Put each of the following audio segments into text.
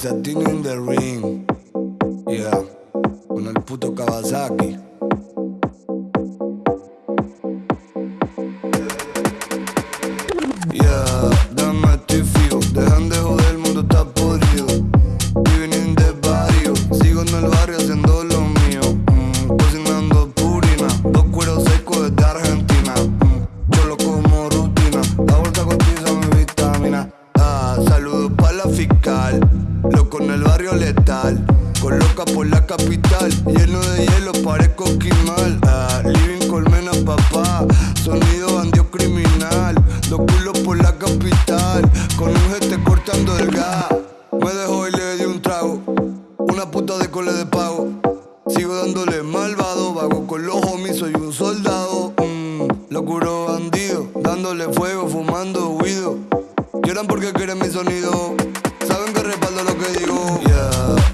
Satin in the ring. Yeah. Con el puto Kawasaki. Yeah. Coloca por la capital, lleno de hielo, parezco esquimal. Ah, living colmena, papá, sonido bandido criminal. Dos culos por la capital, con un gente cortando el gas. Me dejó y le di un trago, una puta de cole de pago. Sigo dándole malvado, vago con los homies, soy un soldado. Mm, locuro bandido, dándole fuego, fumando huido. Lloran porque quieren mi sonido, saben que respaldo lo que digo. Yeah.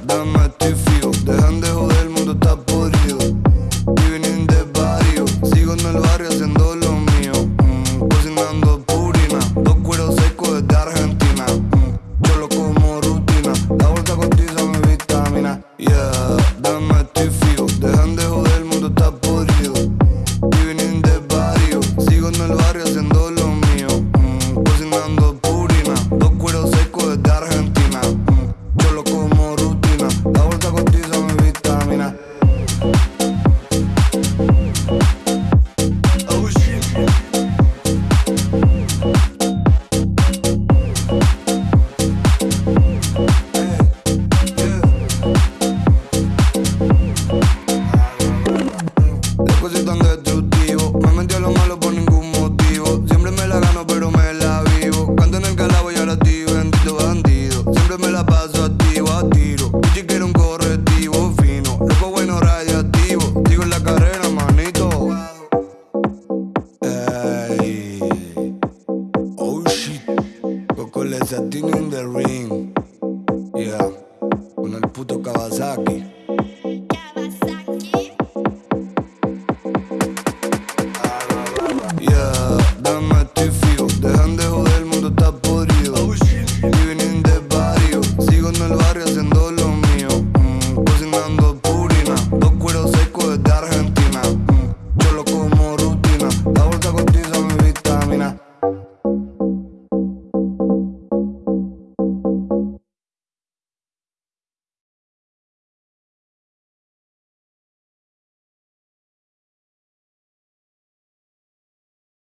les atino in the ring. Yeah, con el puto Kawasaki. Yeah, dame estoy fijo. Dejan de joder, el mundo está podrido. Living in the barrio. Sigo en el barrio